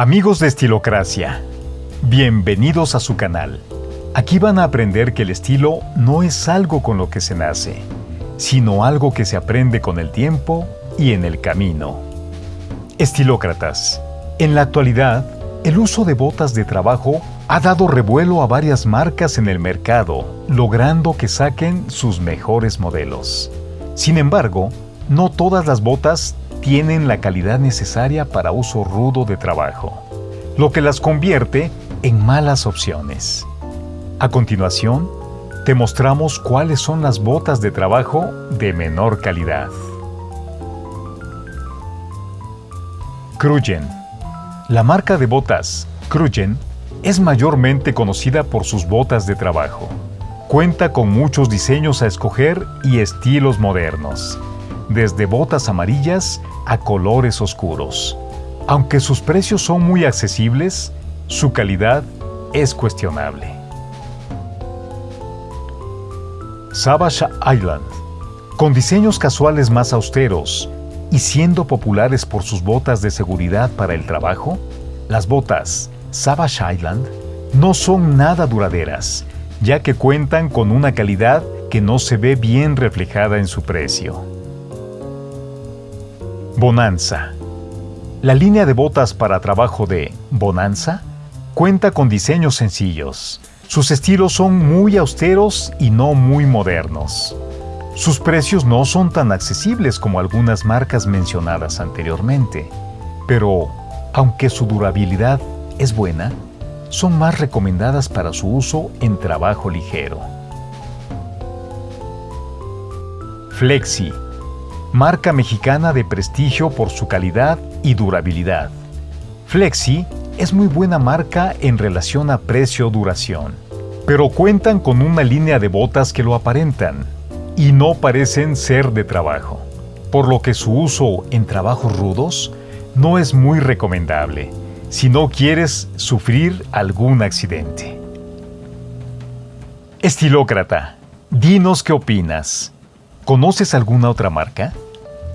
Amigos de Estilocracia, bienvenidos a su canal. Aquí van a aprender que el estilo no es algo con lo que se nace, sino algo que se aprende con el tiempo y en el camino. Estilócratas, en la actualidad, el uso de botas de trabajo ha dado revuelo a varias marcas en el mercado, logrando que saquen sus mejores modelos. Sin embargo, no todas las botas tienen la calidad necesaria para uso rudo de trabajo, lo que las convierte en malas opciones. A continuación, te mostramos cuáles son las botas de trabajo de menor calidad. Krugen. La marca de botas Krugen es mayormente conocida por sus botas de trabajo. Cuenta con muchos diseños a escoger y estilos modernos desde botas amarillas a colores oscuros. Aunque sus precios son muy accesibles, su calidad es cuestionable. Savage Island Con diseños casuales más austeros y siendo populares por sus botas de seguridad para el trabajo, las botas Savage Island no son nada duraderas, ya que cuentan con una calidad que no se ve bien reflejada en su precio. Bonanza. La línea de botas para trabajo de Bonanza cuenta con diseños sencillos. Sus estilos son muy austeros y no muy modernos. Sus precios no son tan accesibles como algunas marcas mencionadas anteriormente, pero aunque su durabilidad es buena, son más recomendadas para su uso en trabajo ligero. Flexi marca mexicana de prestigio por su calidad y durabilidad. Flexi es muy buena marca en relación a precio-duración, pero cuentan con una línea de botas que lo aparentan y no parecen ser de trabajo, por lo que su uso en trabajos rudos no es muy recomendable si no quieres sufrir algún accidente. Estilócrata, dinos qué opinas. ¿Conoces alguna otra marca?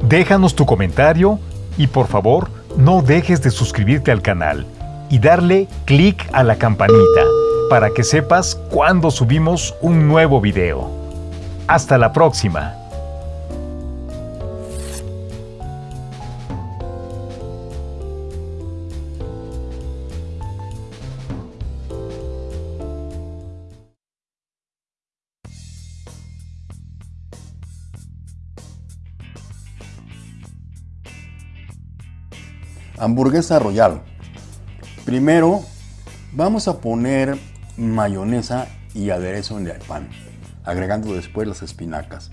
Déjanos tu comentario y por favor no dejes de suscribirte al canal y darle clic a la campanita para que sepas cuando subimos un nuevo video. Hasta la próxima. Hamburguesa Royal. Primero vamos a poner mayonesa y aderezo en el pan, agregando después las espinacas.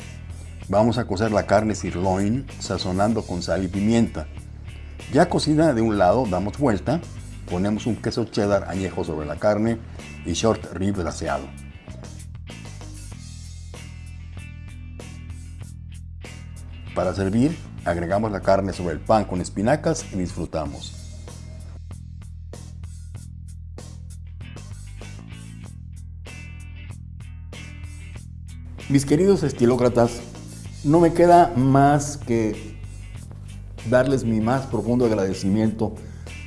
Vamos a cocer la carne sirloin sazonando con sal y pimienta. Ya cocida de un lado, damos vuelta, ponemos un queso cheddar añejo sobre la carne y short rib glaseado. Para servir, Agregamos la carne sobre el pan con espinacas y disfrutamos. Mis queridos estilócratas, no me queda más que darles mi más profundo agradecimiento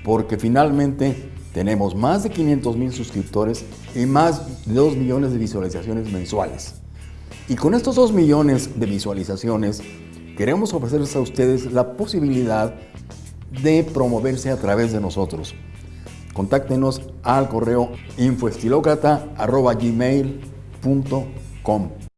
porque finalmente tenemos más de 500 mil suscriptores y más de 2 millones de visualizaciones mensuales. Y con estos 2 millones de visualizaciones queremos ofrecerles a ustedes la posibilidad de promoverse a través de nosotros. Contáctenos al correo infoestilocrata.gmail.com